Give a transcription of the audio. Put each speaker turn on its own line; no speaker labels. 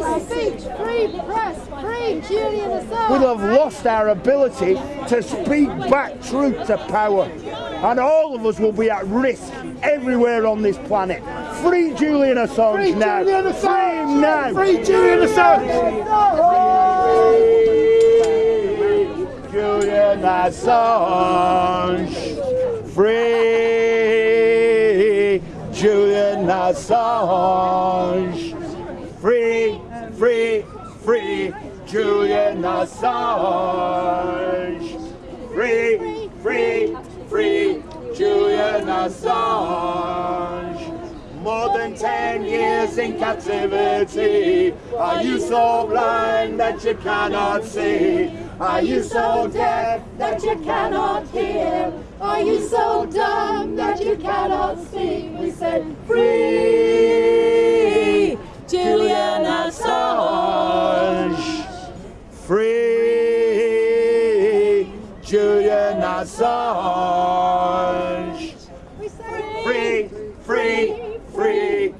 Free speech, free press, free Julian Assange.
We'll have lost our ability to speak back truth to power. And all of us will be at risk everywhere on this planet. Free Julian Assange
Free
now.
Julian Assange.
Free him now.
Free Julian Assange.
Free Julian Assange. Free Julian Assange. Free, free, free Julian Assange. Free, free, free Julian Assange. More than ten years in captivity. Are you so blind that you cannot see? Are you so deaf that you cannot hear?
Are you so dumb that you cannot see? We said
Free
Free Julian Assange.
we
Free, free, free.